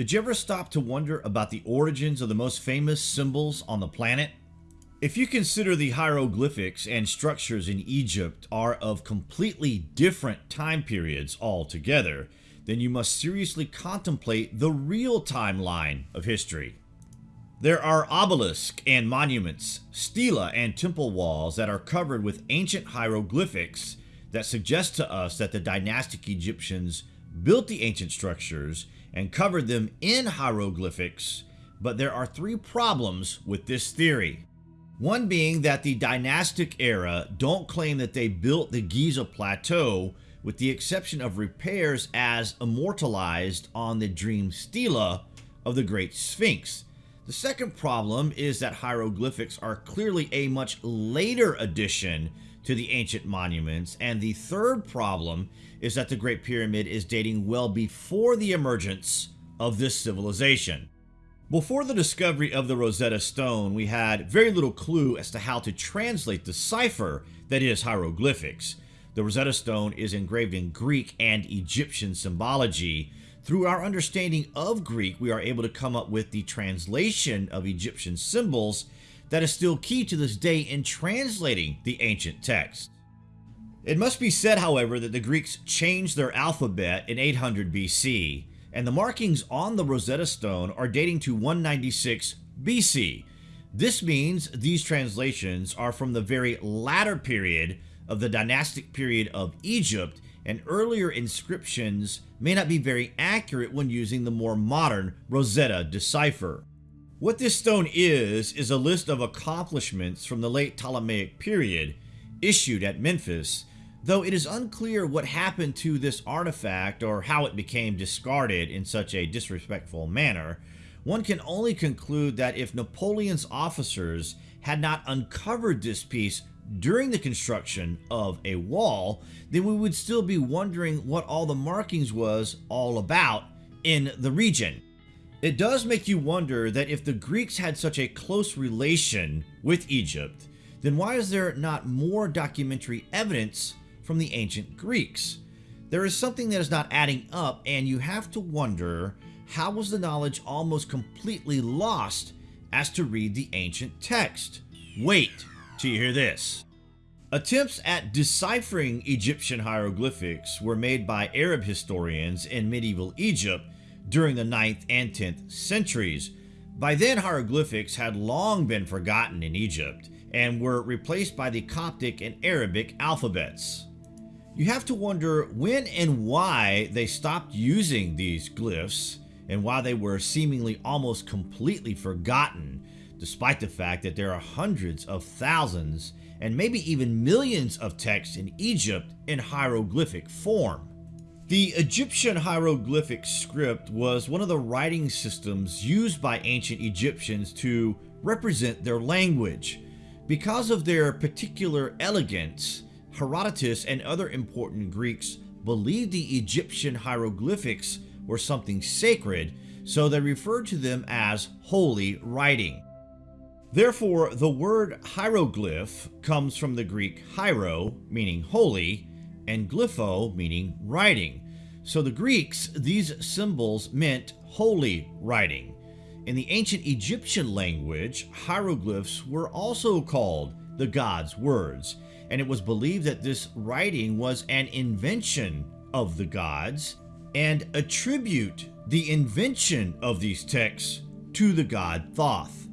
Did you ever stop to wonder about the origins of the most famous symbols on the planet? If you consider the hieroglyphics and structures in Egypt are of completely different time periods altogether, then you must seriously contemplate the real timeline of history. There are obelisks and monuments, stela and temple walls that are covered with ancient hieroglyphics that suggest to us that the dynastic Egyptians built the ancient structures and covered them in hieroglyphics, but there are three problems with this theory. One being that the dynastic era don't claim that they built the Giza Plateau with the exception of repairs as immortalized on the dream stela of the Great Sphinx. The second problem is that hieroglyphics are clearly a much later addition to the ancient monuments, and the third problem is that the Great Pyramid is dating well before the emergence of this civilization. Before the discovery of the Rosetta Stone, we had very little clue as to how to translate the cipher that is hieroglyphics. The Rosetta Stone is engraved in Greek and Egyptian symbology. Through our understanding of Greek, we are able to come up with the translation of Egyptian symbols that is still key to this day in translating the ancient text. It must be said, however, that the Greeks changed their alphabet in 800 BC, and the markings on the Rosetta Stone are dating to 196 BC. This means these translations are from the very latter period of the dynastic period of Egypt, and earlier inscriptions may not be very accurate when using the more modern Rosetta decipher. What this stone is, is a list of accomplishments from the late Ptolemaic period, issued at Memphis, though it is unclear what happened to this artifact or how it became discarded in such a disrespectful manner, one can only conclude that if Napoleon's officers had not uncovered this piece during the construction of a wall, then we would still be wondering what all the markings was all about in the region. It does make you wonder that if the Greeks had such a close relation with Egypt, then why is there not more documentary evidence from the ancient Greeks? There is something that is not adding up and you have to wonder how was the knowledge almost completely lost as to read the ancient text? Wait till you hear this. Attempts at deciphering Egyptian hieroglyphics were made by Arab historians in medieval Egypt during the 9th and 10th centuries. By then, hieroglyphics had long been forgotten in Egypt and were replaced by the Coptic and Arabic alphabets. You have to wonder when and why they stopped using these glyphs and why they were seemingly almost completely forgotten, despite the fact that there are hundreds of thousands and maybe even millions of texts in Egypt in hieroglyphic form. The Egyptian hieroglyphic script was one of the writing systems used by ancient Egyptians to represent their language. Because of their particular elegance, Herodotus and other important Greeks believed the Egyptian hieroglyphics were something sacred, so they referred to them as holy writing. Therefore, the word hieroglyph comes from the Greek hiero, meaning holy, and glypho meaning writing. So the Greeks, these symbols meant holy writing. In the ancient Egyptian language, hieroglyphs were also called the gods' words, and it was believed that this writing was an invention of the gods and attribute the invention of these texts to the god Thoth.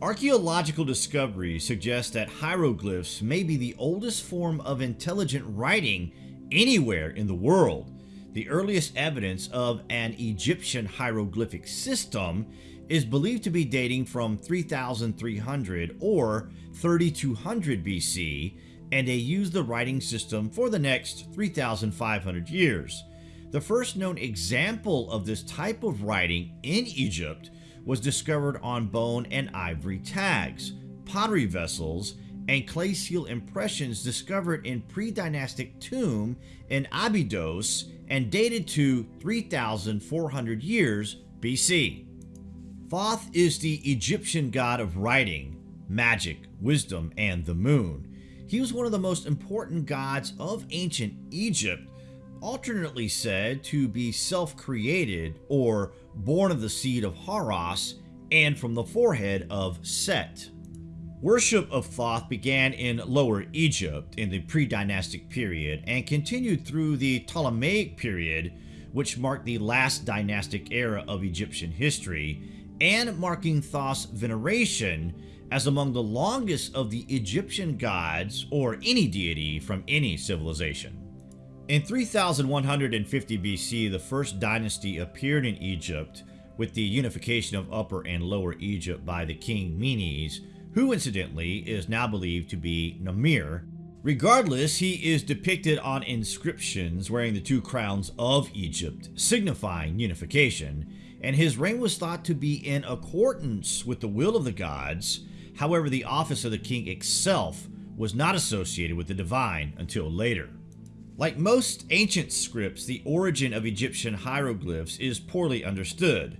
Archaeological discoveries suggest that hieroglyphs may be the oldest form of intelligent writing anywhere in the world. The earliest evidence of an Egyptian hieroglyphic system is believed to be dating from 3300 or 3200 BC, and they used the writing system for the next 3500 years. The first known example of this type of writing in Egypt was discovered on bone and ivory tags, pottery vessels, and clay seal impressions discovered in pre-dynastic tomb in Abydos and dated to 3,400 years BC. Thoth is the Egyptian god of writing, magic, wisdom, and the moon. He was one of the most important gods of ancient Egypt, alternately said to be self-created or born of the seed of Horus, and from the forehead of Set. Worship of Thoth began in Lower Egypt in the pre-dynastic period and continued through the Ptolemaic period, which marked the last dynastic era of Egyptian history, and marking Thoth's veneration as among the longest of the Egyptian gods or any deity from any civilization. In 3150 BC, the first dynasty appeared in Egypt with the unification of Upper and Lower Egypt by the king Menes, who incidentally is now believed to be Narmer. Regardless, he is depicted on inscriptions wearing the two crowns of Egypt, signifying unification, and his reign was thought to be in accordance with the will of the gods. However, the office of the king itself was not associated with the divine until later. Like most ancient scripts, the origin of Egyptian hieroglyphs is poorly understood.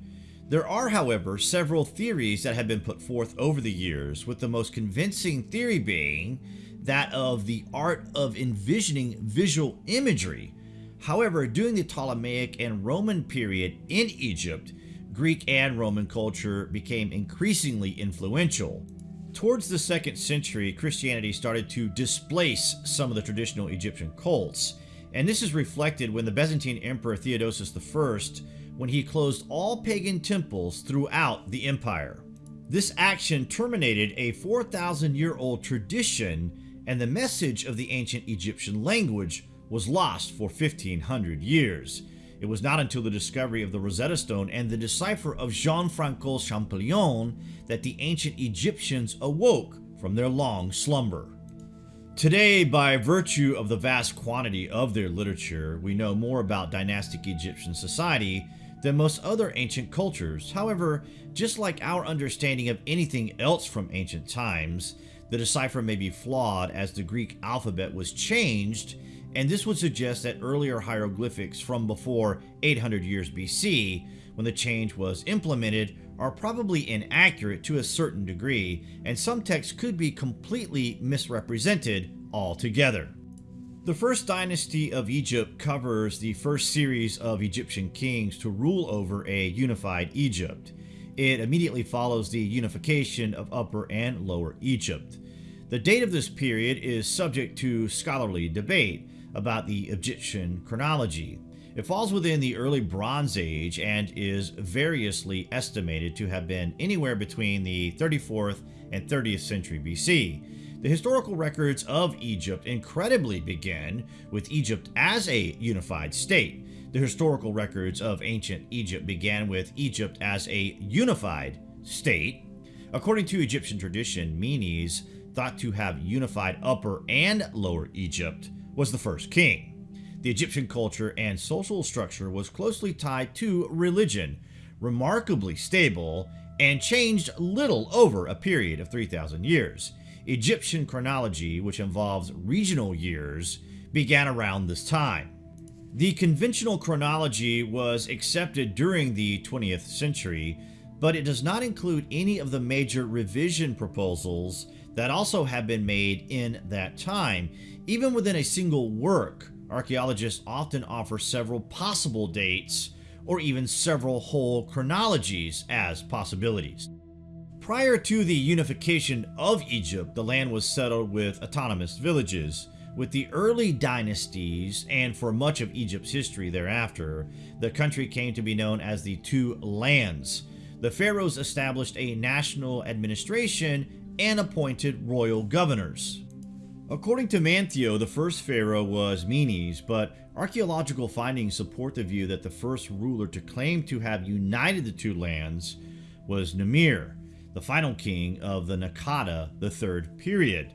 There are, however, several theories that have been put forth over the years, with the most convincing theory being that of the art of envisioning visual imagery. However, during the Ptolemaic and Roman period in Egypt, Greek and Roman culture became increasingly influential. Towards the 2nd century, Christianity started to displace some of the traditional Egyptian cults, and this is reflected when the Byzantine Emperor Theodosius I when he closed all pagan temples throughout the empire. This action terminated a 4,000 year old tradition and the message of the ancient Egyptian language was lost for 1500 years. It was not until the discovery of the Rosetta Stone and the decipher of Jean-Francois Champollion that the ancient Egyptians awoke from their long slumber. Today, by virtue of the vast quantity of their literature, we know more about dynastic Egyptian society than most other ancient cultures. However, just like our understanding of anything else from ancient times, the decipher may be flawed as the Greek alphabet was changed, and this would suggest that earlier hieroglyphics from before 800 years BC, when the change was implemented, are probably inaccurate to a certain degree, and some texts could be completely misrepresented altogether. The first dynasty of Egypt covers the first series of Egyptian kings to rule over a unified Egypt. It immediately follows the unification of Upper and Lower Egypt. The date of this period is subject to scholarly debate about the Egyptian chronology. It falls within the early Bronze Age and is variously estimated to have been anywhere between the 34th and 30th century BC. The historical records of Egypt incredibly begin with Egypt as a unified state. The historical records of ancient Egypt began with Egypt as a unified state. According to Egyptian tradition, Menes, thought to have unified Upper and Lower Egypt, was the first king. The Egyptian culture and social structure was closely tied to religion, remarkably stable, and changed little over a period of 3,000 years. Egyptian chronology, which involves regnal years, began around this time. The conventional chronology was accepted during the 20th century, but it does not include any of the major revision proposals that also have been made in that time. Even within a single work, archaeologists often offer several possible dates or even several whole chronologies as possibilities. Prior to the unification of Egypt, the land was settled with autonomous villages. With the early dynasties, and for much of Egypt's history thereafter, the country came to be known as the Two Lands. The pharaohs established a national administration and appointed royal governors. According to Manetho, the first pharaoh was Menes, but archaeological findings support the view that the first ruler to claim to have united the two lands was Narmer the final king of the Naqada III period.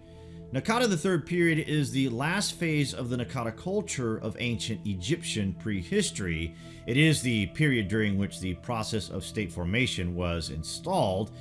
Naqada III period is the last phase of the Naqada culture of ancient Egyptian prehistory. It is the period during which the process of state formation was installed.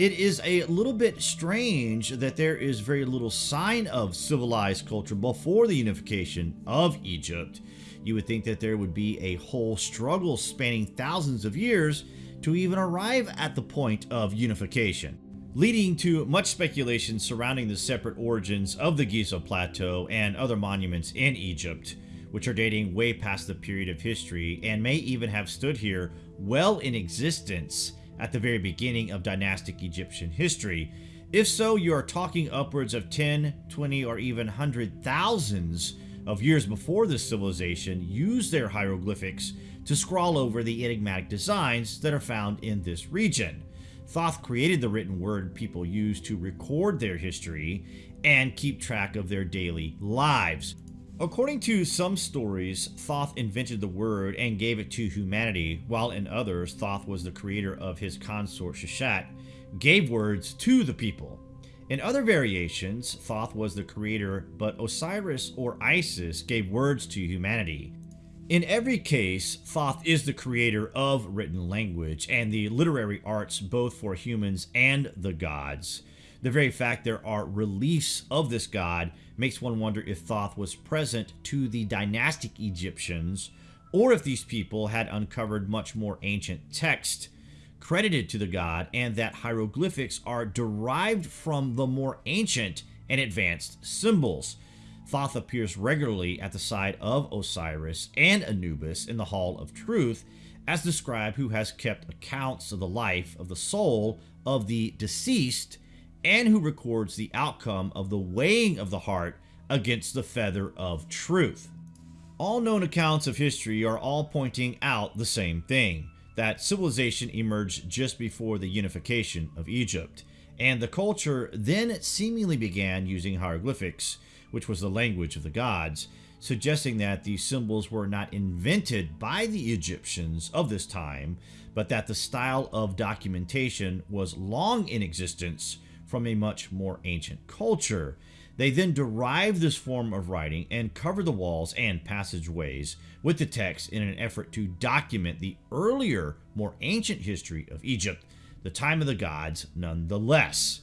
It is a little bit strange that there is very little sign of civilized culture before the unification of Egypt. You would think that there would be a whole struggle spanning thousands of years to even arrive at the point of unification, leading to much speculation surrounding the separate origins of the Giza Plateau and other monuments in Egypt, which are dating way past the period of history and may even have stood here well in existence at the very beginning of dynastic Egyptian history? If so, you are talking upwards of 10, 20, or even hundred thousands of years before this civilization used their hieroglyphics to scrawl over the enigmatic designs that are found in this region. Thoth created the written word people use to record their history and keep track of their daily lives. According to some stories, Thoth invented the word and gave it to humanity, while in others, Thoth was the creator of his consort Sheshat, gave words to the people. In other variations, Thoth was the creator, but Osiris or Isis gave words to humanity. In every case, Thoth is the creator of written language and the literary arts both for humans and the gods. The very fact there are reliefs of this god makes one wonder if Thoth was present to the dynastic Egyptians or if these people had uncovered much more ancient text credited to the god and that hieroglyphics are derived from the more ancient and advanced symbols. Thoth appears regularly at the side of Osiris and Anubis in the Hall of Truth as the scribe who has kept accounts of the life of the soul of the deceased and who records the outcome of the weighing of the heart against the feather of truth. All known accounts of history are all pointing out the same thing, that civilization emerged just before the unification of Egypt, and the culture then seemingly began using hieroglyphics, which was the language of the gods, suggesting that these symbols were not invented by the Egyptians of this time, but that the style of documentation was long in existence from a much more ancient culture. They then derived this form of writing and covered the walls and passageways with the text in an effort to document the earlier, more ancient history of Egypt, the time of the gods nonetheless.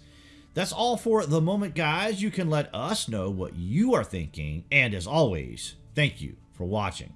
That's all for the moment, guys. You can let us know what you are thinking, and as always, thank you for watching.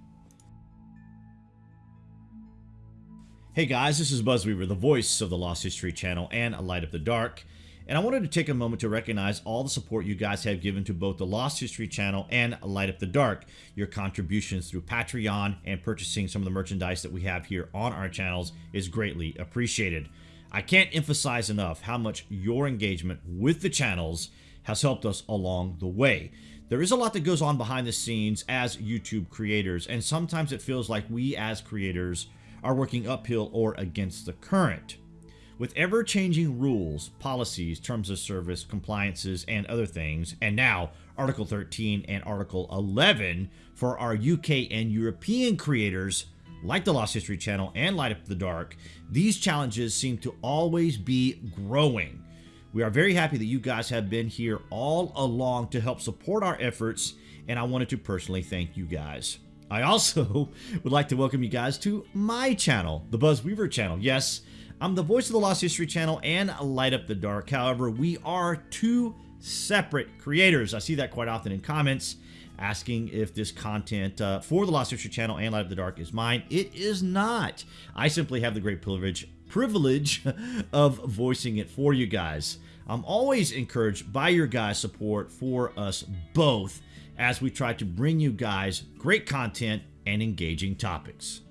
Hey guys, this is Buzzweaver, the voice of the Lost History channel and A Light Up the Dark. And I wanted to take a moment to recognize all the support you guys have given to both the Lost History channel and Light Up the Dark. Your contributions through Patreon and purchasing some of the merchandise that we have here on our channels is greatly appreciated. I can't emphasize enough how much your engagement with the channels has helped us along the way. There is a lot that goes on behind the scenes as YouTube creators, and sometimes it feels like we as creators are working uphill or against the current. With ever changing rules, policies, terms of service, compliances, and other things, and now Article 13 and Article 11 for our UK and European creators like the Lost History Channel and Light Up the Dark, these challenges seem to always be growing. We are very happy that you guys have been here all along to help support our efforts, and I wanted to personally thank you guys. I also would like to welcome you guys to my channel, the Buzz Weaver channel. Yes, I'm the voice of the Lost History channel and Light Up the Dark. However, we are two separate creators. I see that quite often in comments asking if this content uh, for the Lost History channel and Light Up the Dark is mine. It is not. I simply have the great privilege privilege of voicing it for you guys. I'm always encouraged by your guys' support for us both as we try to bring you guys great content and engaging topics.